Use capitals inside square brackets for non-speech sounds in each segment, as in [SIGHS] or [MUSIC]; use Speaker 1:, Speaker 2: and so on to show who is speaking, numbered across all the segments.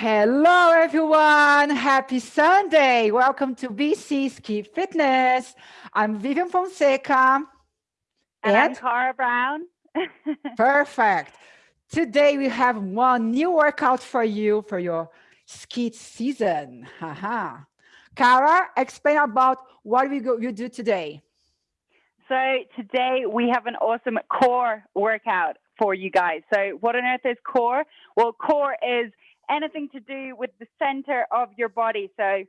Speaker 1: Hello, everyone. Happy Sunday. Welcome to VC Ski Fitness. I'm Vivian Fonseca.
Speaker 2: And, and Cara Brown. [LAUGHS]
Speaker 1: perfect. Today we have one new workout for you for your ski season. Haha. Cara, explain about what we go you do today.
Speaker 2: So today we have an awesome core workout for you guys. So what on earth is core? Well, core is anything to do with the center of your body. So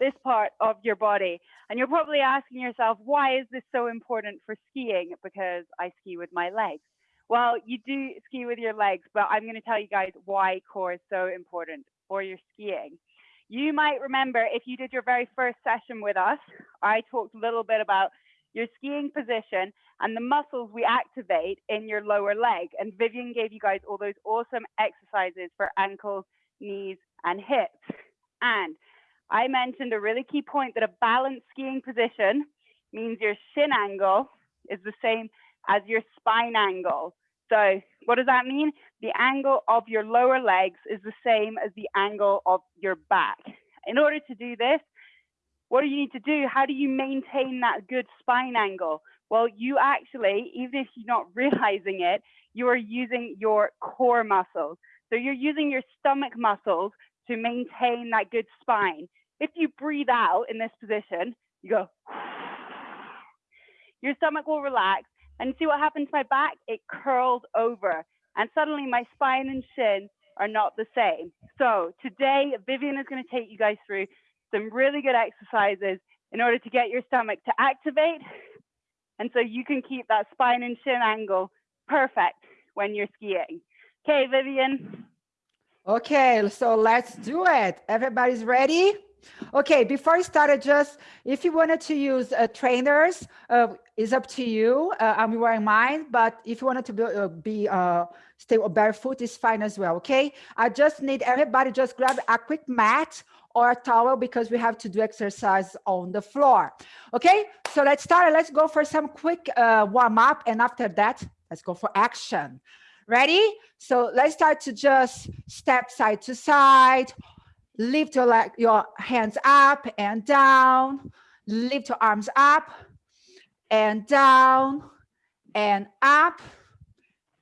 Speaker 2: this part of your body. And you're probably asking yourself, why is this so important for skiing? Because I ski with my legs. Well, you do ski with your legs, but I'm going to tell you guys why core is so important for your skiing. You might remember if you did your very first session with us, I talked a little bit about your skiing position and the muscles we activate in your lower leg. And Vivian gave you guys all those awesome exercises for ankles, knees, and hips. And I mentioned a really key point that a balanced skiing position means your shin angle is the same as your spine angle. So what does that mean? The angle of your lower legs is the same as the angle of your back. In order to do this, what do you need to do? How do you maintain that good spine angle? Well, you actually, even if you're not realizing it, you are using your core muscles. So you're using your stomach muscles to maintain that good spine. If you breathe out in this position, you go, [SIGHS] your stomach will relax and see what happens to my back? It curled over and suddenly my spine and shin are not the same. So today, Vivian is going to take you guys through some really good exercises in order to get your stomach to activate. And so you can keep that spine and shin angle perfect when you're skiing. Okay, Vivian.
Speaker 1: Okay, so let's do it. Everybody's ready? Okay, before I started, just if you wanted to use uh, trainers, uh, is up to you. Uh, I'm wearing mine, but if you wanted to be, uh, be uh, stay barefoot, is fine as well. Okay, I just need everybody just grab a quick mat or a towel because we have to do exercise on the floor. Okay, so let's start. Let's go for some quick uh, warm up, and after that, let's go for action. Ready? So let's start to just step side to side lift your leg, your hands up and down, lift your arms up and down and up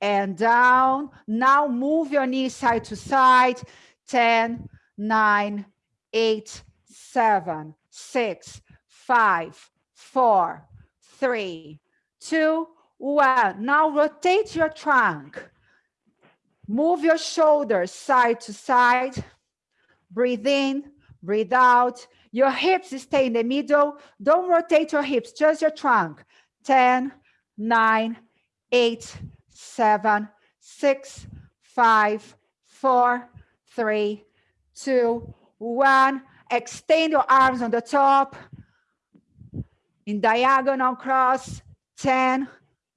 Speaker 1: and down. Now move your knees side to side. 10, 9, 8, 7, 6, 5, 4, 3, 2, 1. Now rotate your trunk. Move your shoulders side to side breathe in, breathe out. Your hips stay in the middle. Don't rotate your hips, just your trunk. 10, 9, 8, 7, 6, 5, 4, 3, 2, 1. Extend your arms on the top. In diagonal cross. 10,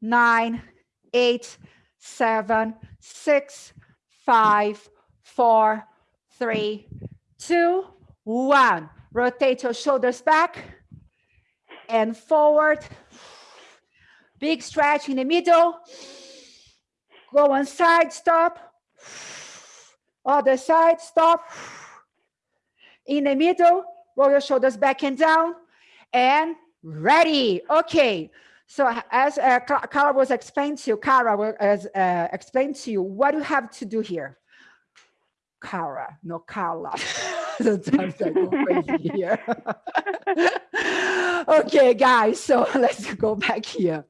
Speaker 1: 9, 8, 7, 6, 5, 4, three, two, one. Rotate your shoulders back and forward. Big stretch in the middle. Go one side, stop. Other side, stop. In the middle, roll your shoulders back and down. And ready. Okay. So as uh, Cara was explained to you, Cara was uh, explained to you, what do you have to do here? Cara, no Carla. [LAUGHS] Sometimes I go crazy here. [LAUGHS] okay, guys, so [LAUGHS] let's go back here.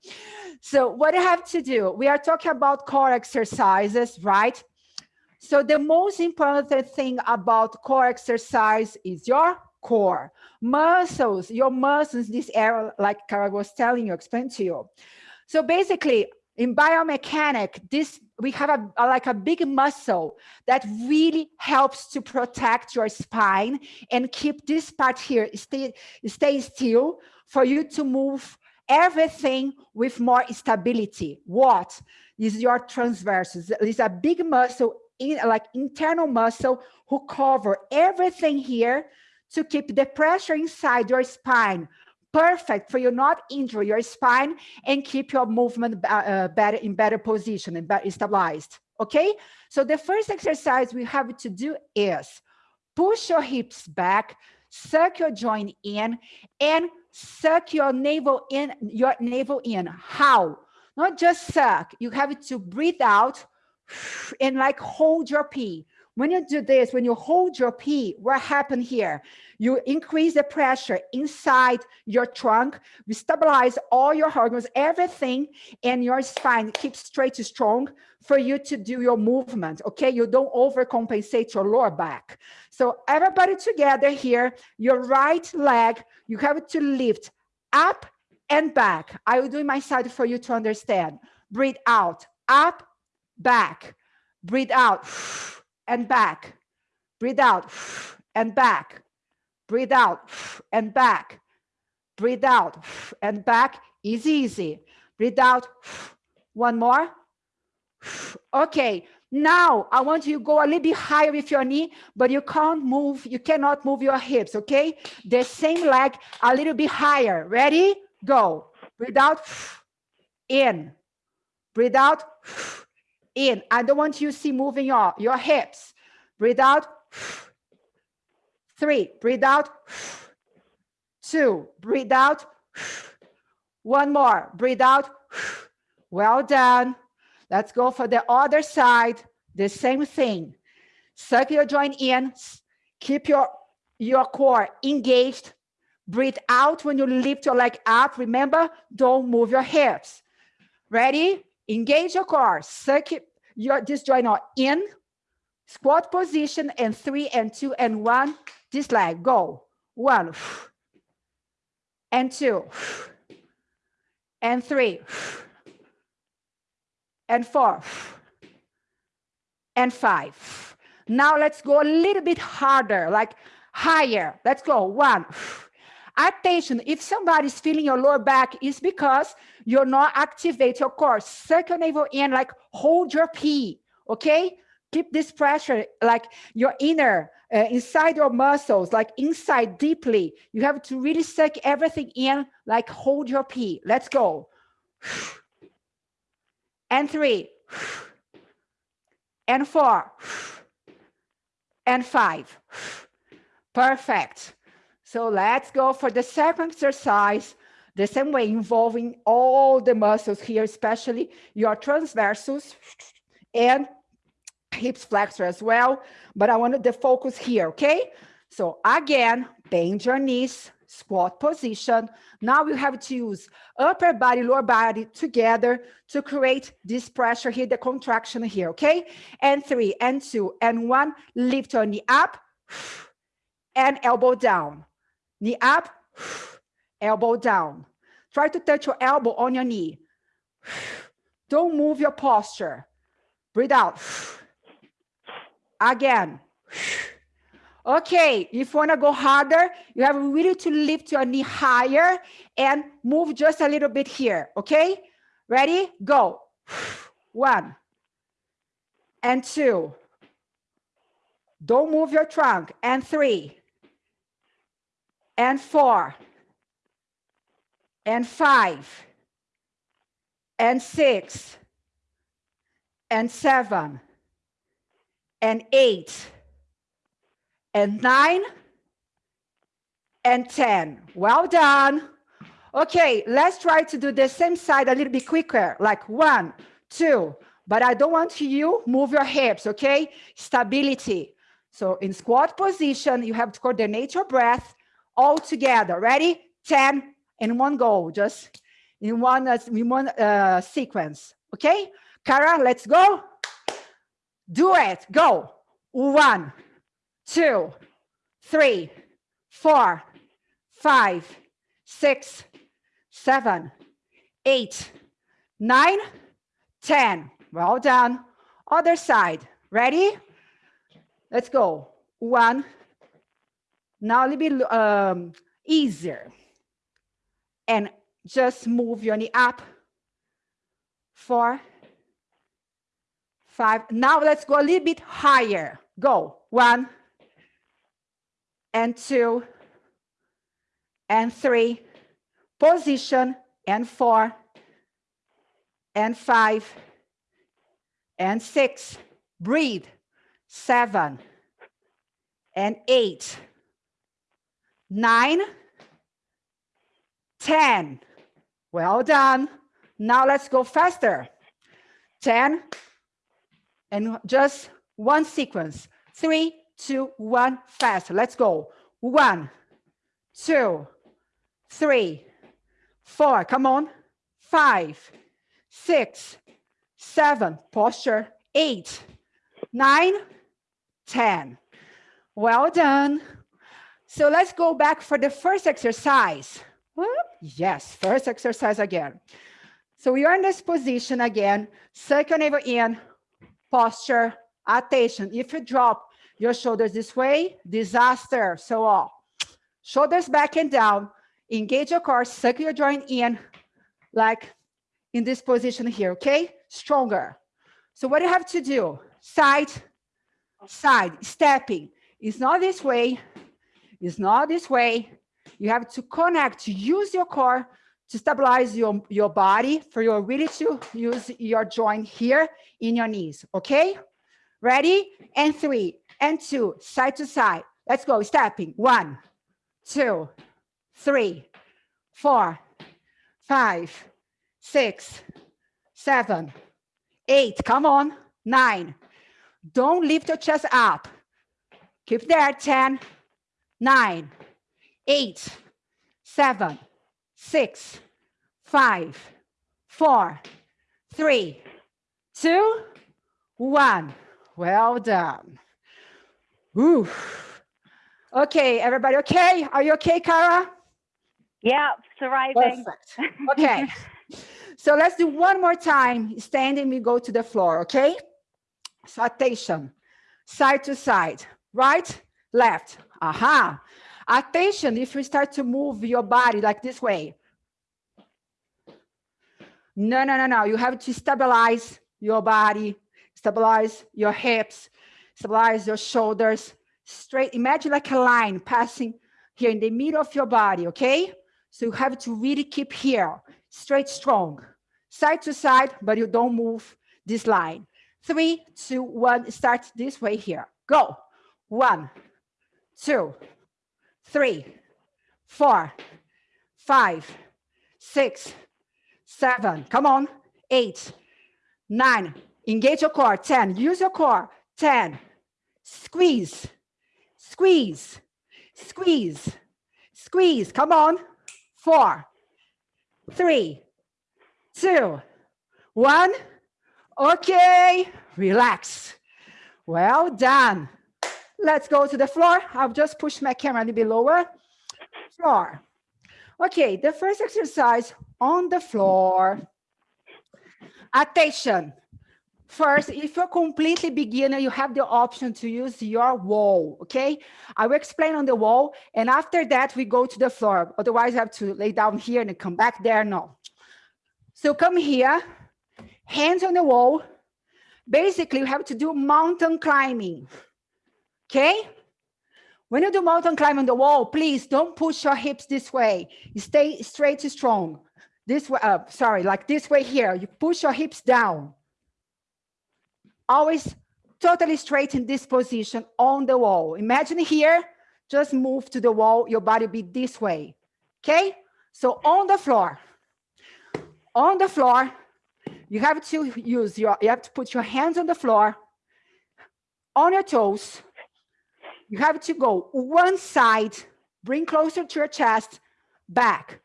Speaker 1: So what I have to do, we are talking about core exercises, right? So the most important thing about core exercise is your core. Muscles, your muscles, this area, like Cara was telling you, explain to you. So basically, in biomechanic, this we have a, a, like a big muscle that really helps to protect your spine and keep this part here stay stay still for you to move everything with more stability. What is your transversus? It's a big muscle, in, like internal muscle, who cover everything here to keep the pressure inside your spine perfect for you not injure your spine and keep your movement uh, better in better position and better stabilized. Okay, so the first exercise we have to do is push your hips back, suck your joint in, and suck your navel in, your navel in. How? Not just suck, you have to breathe out and like hold your pee. When you do this, when you hold your pee, what happened here? You increase the pressure inside your trunk, you stabilize all your organs, everything, and your spine keeps straight to strong for you to do your movement, okay? You don't overcompensate your lower back. So everybody together here, your right leg, you have to lift up and back. I will do my side for you to understand. Breathe out, up, back. Breathe out and back. Breathe out and back. Breathe out and back. Breathe out and back. Easy, easy. Breathe out. One more. Okay, now I want you to go a little bit higher with your knee, but you can't move, you cannot move your hips, okay? The same leg a little bit higher. Ready? Go. Breathe out, in. Breathe out, in. I don't want you to see moving your, your hips. Breathe out. Three, breathe out. Two, breathe out. One more, breathe out. Well done. Let's go for the other side. The same thing. Suck your joint in. Keep your, your core engaged. Breathe out when you lift your leg up. Remember, don't move your hips. Ready? Engage your core, suck your this joint in, squat position, and three and two and one. This leg, go. One [SIGHS] and two [SIGHS] and three [SIGHS] and four and five. Now let's go a little bit harder, like higher. Let's go. One Attention, if somebody's feeling your lower back, it's because you're not activate your core. Suck your navel in, like hold your pee, okay? Keep this pressure, like your inner, uh, inside your muscles, like inside deeply. You have to really suck everything in, like hold your pee. Let's go. [SIGHS] And three. [SIGHS] And four. [SIGHS] And five. Perfect. So let's go for the second exercise, the same way involving all the muscles here, especially your transversus and hips flexor as well. But I wanted the focus here, okay? So again, bend your knees, squat position. Now we have to use upper body, lower body together to create this pressure here, the contraction here, okay? And three, and two, and one, lift your knee up and elbow down. Knee up, elbow down. Try to touch your elbow on your knee. Don't move your posture. Breathe out. Again. Okay, if you want to go harder, you have really to lift your knee higher and move just a little bit here, okay? Ready? Go. One and two. Don't move your trunk. And three and four and five and six and seven and eight and nine and 10. Well done. Okay, let's try to do the same side a little bit quicker, like one, two, but I don't want you move your hips, okay? Stability. So in squat position, you have to coordinate your breath all together. Ready? 10 in one go, just in one, uh, in one uh, sequence. Okay? Cara, let's go. Do it. Go. One, two, three, four, five, six, seven, eight, nine, ten. Well done. Other side. Ready? Let's go. One, now a little bit um, easier. And just move your knee up. Four, five. Now let's go a little bit higher. Go. One and two and three. Position and four and five and six. Breathe. Seven and eight, nine, 10. Well done. Now let's go faster. 10 and just one sequence. Three, two, one, fast. Let's go. One, two, three, four. Come on. Five, six, seven. Posture. Eight, nine, ten. Well done. So let's go back for the first exercise. Yes, first exercise again. So we are in this position again, second navel in, posture, attention. If you drop your shoulders this way, disaster, so on. Shoulders back and down, engage your core, suck your joint in, like in this position here, okay? Stronger. So what you have to do, side, side, stepping. It's not this way, it's not this way. You have to connect, to use your core to stabilize your, your body for your really to use your joint here in your knees, okay? Ready? And three, and two, side to side. Let's go, stepping. One, two, three, four, five, six, seven, eight, come on, nine. Don't lift your chest up. Keep there, 10, nine, eight, seven, six, five, four, three, two, one. Well done. Ooh. Okay, everybody okay? Are you okay, Cara?
Speaker 2: Yeah, surviving.
Speaker 1: Perfect. Okay. [LAUGHS] so let's do one more time. Standing, we go to the floor, okay? So attention, side to side, right, left. Aha. Attention, if you start to move your body like this way. No, no, no, no. You have to stabilize your body, stabilize your hips, stabilize your shoulders, straight. Imagine like a line passing here in the middle of your body, okay? So you have to really keep here, straight, strong, side to side, but you don't move this line. Three, two, one, start this way here. Go. One, two, three, four, five, six, seven, come on, eight, nine, engage your core, 10, use your core, 10, squeeze, squeeze, squeeze, squeeze, come on, four, three, two, one, okay, relax. Well done. Let's go to the floor. I've just pushed my camera a little bit lower. Floor. Okay, the first exercise on the floor. Attention. First, if you're completely beginner, you have the option to use your wall, okay? I will explain on the wall, and after that, we go to the floor. Otherwise, I have to lay down here and come back there, no. So come here, hands on the wall. Basically, you have to do mountain climbing. Okay? When you do mountain climb on the wall, please don't push your hips this way. You stay straight strong. This way, uh, sorry, like this way here. You push your hips down. Always totally straight in this position on the wall. Imagine here, just move to the wall, your body be this way. Okay? So on the floor, on the floor, you have to use your, you have to put your hands on the floor, on your toes, you have to go one side, bring closer to your chest, back.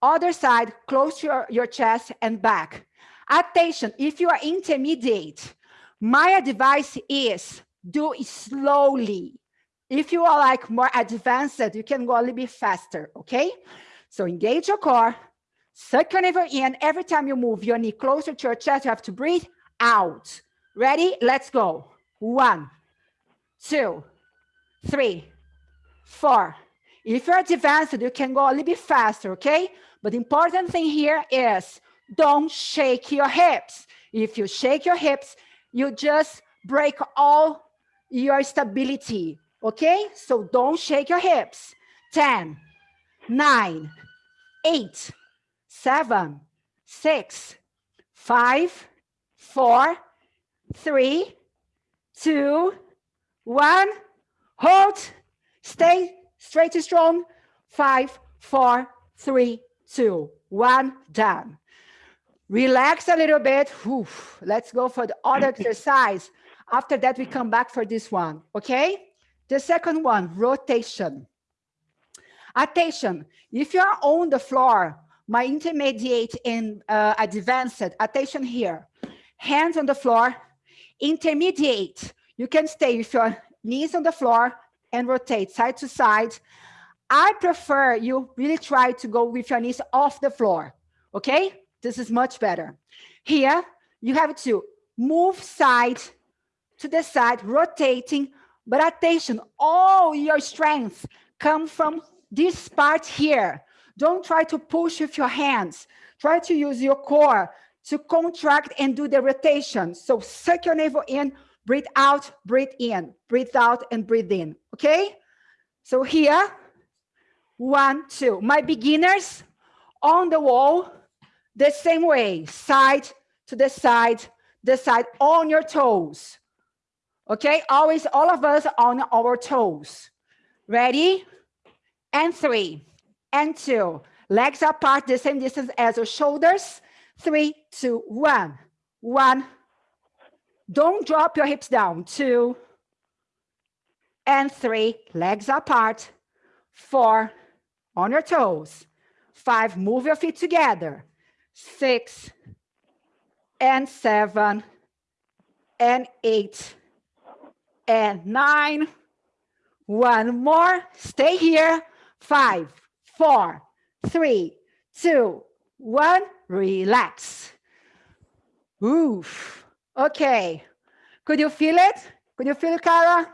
Speaker 1: Other side, close your, your chest and back. Attention, if you are intermediate, my advice is do it slowly. If you are like more advanced, you can go a little bit faster, okay? So engage your core, suck your navel in. Every time you move your knee closer to your chest, you have to breathe out. Ready? Let's go. One, two, three, four. If you're advanced, you can go a little bit faster, okay? But the important thing here is don't shake your hips. If you shake your hips, you just break all your stability, okay? So don't shake your hips. 10, 9, 8, 7, 6, 5, 4, 3, 2, 1. Hold, stay straight and strong. Five, four, three, two, one, done. Relax a little bit. Whew. Let's go for the other [LAUGHS] exercise. After that, we come back for this one, okay? The second one, rotation. Attention, if you're on the floor, my intermediate and uh, advanced, attention here. Hands on the floor, intermediate. You can stay with your knees on the floor and rotate side to side. I prefer you really try to go with your knees off the floor, okay? This is much better. Here, you have to move side to the side, rotating, but attention, all your strength come from this part here. Don't try to push with your hands. Try to use your core to contract and do the rotation. So suck your navel in, breathe out, breathe in, breathe out, and breathe in, okay? So here, one, two. My beginners on the wall, the same way, side to the side, the side on your toes. Okay, always all of us on our toes. Ready? And three, and two. Legs apart, the same distance as your shoulders. Three, two, one, one. Don't drop your hips down. Two, and three. Legs apart. Four, on your toes. Five, move your feet together. Six, and seven, and eight, and nine. One more, stay here. Five, four, three, two, one, relax. Oof, okay. Could you feel it? Could you feel it, Cara?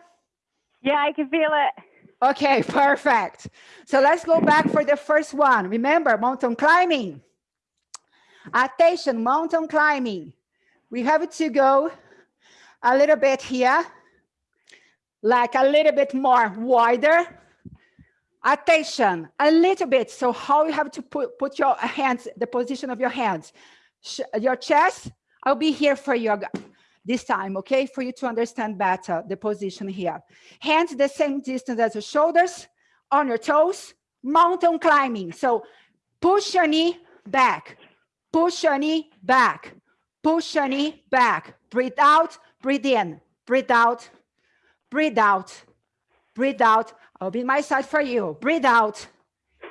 Speaker 2: Yeah, I can feel it.
Speaker 1: Okay, [LAUGHS] perfect. So let's go back for the first one. Remember, mountain climbing. Attention, mountain climbing. We have to go a little bit here, like a little bit more wider. Attention, a little bit. So how you have to put, put your hands, the position of your hands. Your chest, I'll be here for you this time, okay? For you to understand better the position here. Hands the same distance as your shoulders, on your toes, mountain climbing. So push your knee back, push your knee back, push your knee back. Breathe out, breathe in, breathe out, breathe out, breathe out. I'll be my side for you. Breathe out.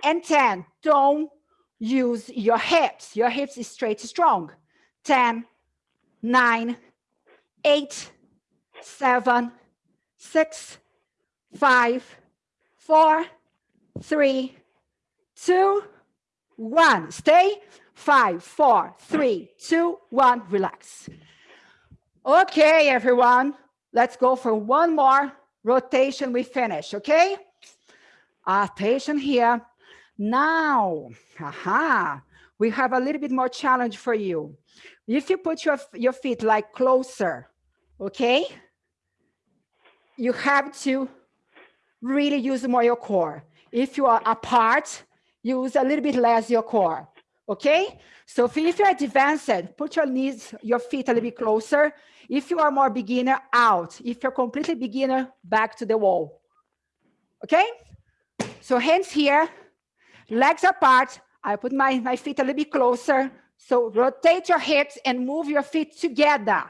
Speaker 1: And 10, don't use your hips. Your hips is straight strong. 10, 9, eight, seven, six, five, four, three, two, one. Stay. Five, four, three, two, one. Relax. Okay, everyone. Let's go for one more rotation. We finish, okay? Attention here. Now, aha, we have a little bit more challenge for you. If you put your, your feet like closer, okay? You have to really use more your core. If you are apart, use a little bit less your core, okay? So if you're advanced, put your knees, your feet a little bit closer. If you are more beginner, out. If you're completely beginner, back to the wall, okay? So hands here, legs apart. I put my, my feet a little bit closer. So rotate your hips and move your feet together.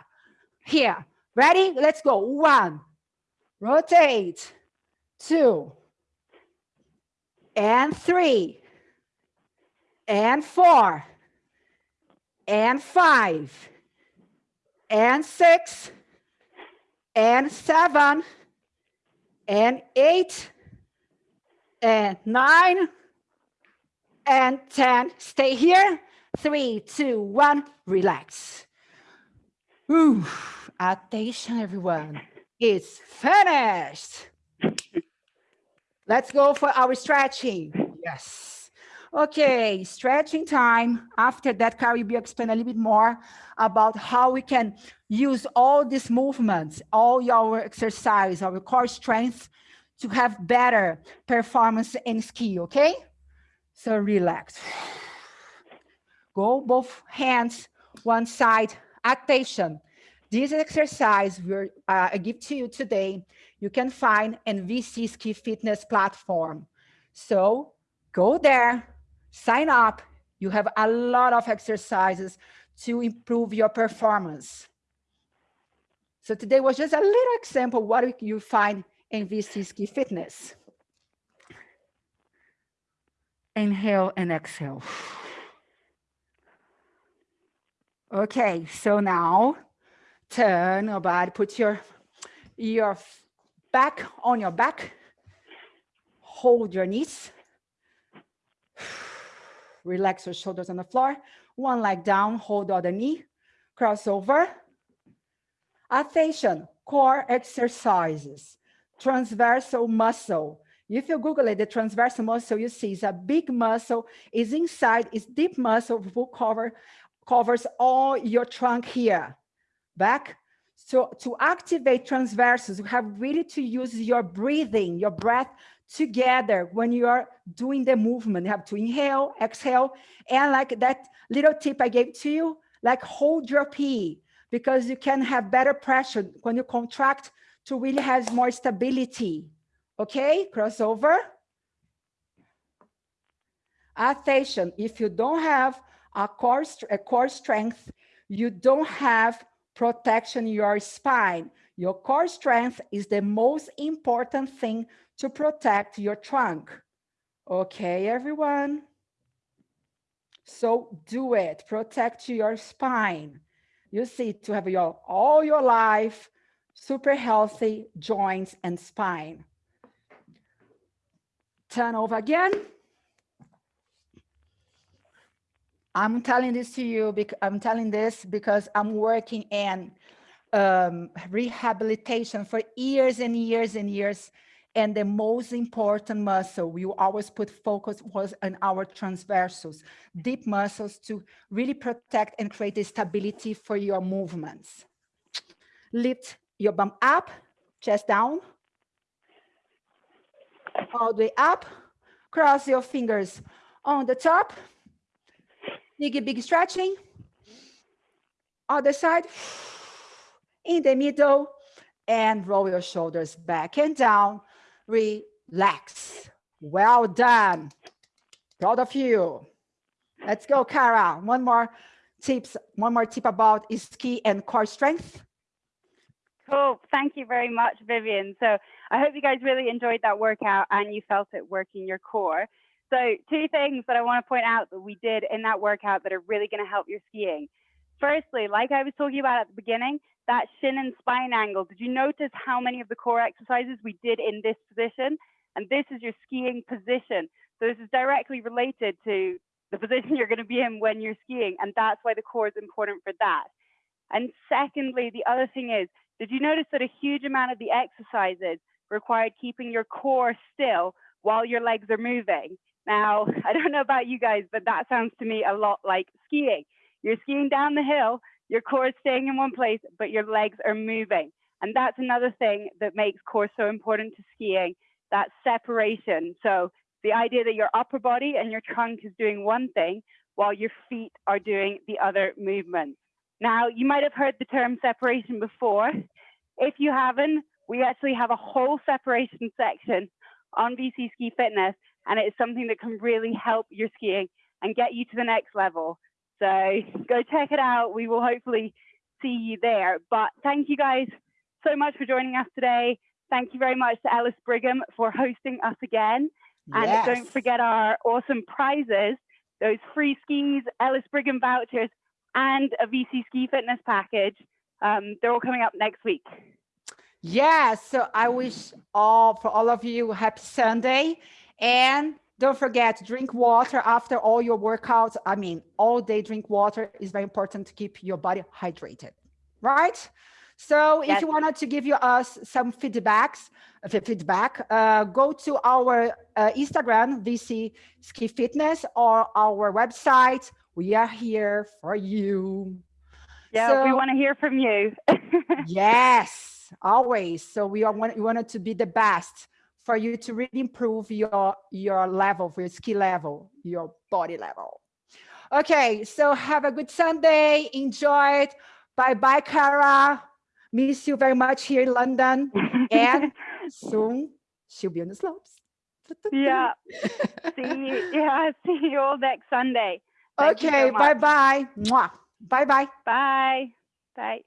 Speaker 1: Here, ready? Let's go. One, rotate, two, and three, and four, and five, and six, and seven, and eight, and nine, and 10. Stay here three, two, one, relax. Ooh, attention everyone, it's finished. Let's go for our stretching. Yes. Okay, stretching time. After that, Carrie will explain a little bit more about how we can use all these movements, all your exercise, our core strength to have better performance and skill, okay? So relax. Go both hands, one side, attention. This exercise will uh, I give to you today, you can find in VC Ski Fitness platform. So go there, sign up. You have a lot of exercises to improve your performance. So today was just a little example what you find in VC Ski Fitness. Inhale and exhale. Okay, so now turn your body, put your, your back on your back, hold your knees, relax your shoulders on the floor, one leg down, hold the other knee, cross over. Attention, core exercises, transversal muscle. If you Google it, the transversal muscle you see is a big muscle, is inside, is deep muscle, will cover covers all your trunk here, back. So to activate transversus, you have really to use your breathing, your breath together when you are doing the movement. You have to inhale, exhale, and like that little tip I gave to you, like hold your pee because you can have better pressure when you contract to really have more stability. Okay, crossover. Attention, if you don't have a core, a core strength, you don't have protection in your spine. Your core strength is the most important thing to protect your trunk. Okay, everyone? So do it, protect your spine. You see, to have your all your life, super healthy joints and spine. Turn over again. I'm telling this to you because I'm telling this because I'm working in um, rehabilitation for years and years and years. And the most important muscle we always put focus was on our transversals, deep muscles to really protect and create the stability for your movements. Lift your bum up, chest down, all the way up, cross your fingers on the top, Big, big stretching. Other side, in the middle, and roll your shoulders back and down. Relax. Well done. Proud of you. Let's go, Cara. One more tips, one more tip about is ski and core strength.
Speaker 2: Cool. Thank you very much, Vivian. So I hope you guys really enjoyed that workout and you felt it working your core. So two things that I want to point out that we did in that workout that are really going to help your skiing. Firstly, like I was talking about at the beginning, that shin and spine angle. Did you notice how many of the core exercises we did in this position? And this is your skiing position. So this is directly related to the position [LAUGHS] you're going to be in when you're skiing. And that's why the core is important for that. And secondly, the other thing is, did you notice that a huge amount of the exercises required keeping your core still while your legs are moving? Now, [LAUGHS] I don't know about you guys, but that sounds to me a lot like skiing. You're skiing down the hill, your core is staying in one place, but your legs are moving. And that's another thing that makes core so important to skiing, that separation. So the idea that your upper body and your trunk is doing one thing while your feet are doing the other movement. Now, you might have heard the term separation before. If you haven't, we actually have a whole separation section on VC Ski Fitness and it's something that can really help your skiing and get you to the next level. So go check it out. We will hopefully see you there. But thank you guys so much for joining us today. Thank you very much to Ellis Brigham for hosting us again. And yes. don't forget our awesome prizes, those free skis, Ellis Brigham vouchers, and a VC Ski Fitness package. Um, they're all coming up next week.
Speaker 1: Yes, so I wish all for all of you happy Sunday. And don't forget, drink water after all your workouts. I mean, all day drink water is very important to keep your body hydrated, right? So if you wanted to give you us some feedbacks, uh, feedback, uh, go to our uh, Instagram, VC Ski Fitness, or our website. We are here for you.
Speaker 2: Yeah, so, we want to hear from you. [LAUGHS]
Speaker 1: yes, always. So we are we wanted to be the best for you to really improve your, your level, your ski level, your body level. Okay, so have a good Sunday, enjoy it, Bye bye, Cara. Miss you very much here in London. [LAUGHS] And soon she'll be on the slopes. [LAUGHS]
Speaker 2: yeah. See you. Yeah. [LAUGHS] See you all next Sunday. Thank
Speaker 1: Okay,
Speaker 2: much.
Speaker 1: bye bye. Mwah. Bye bye.
Speaker 2: Bye. Bye.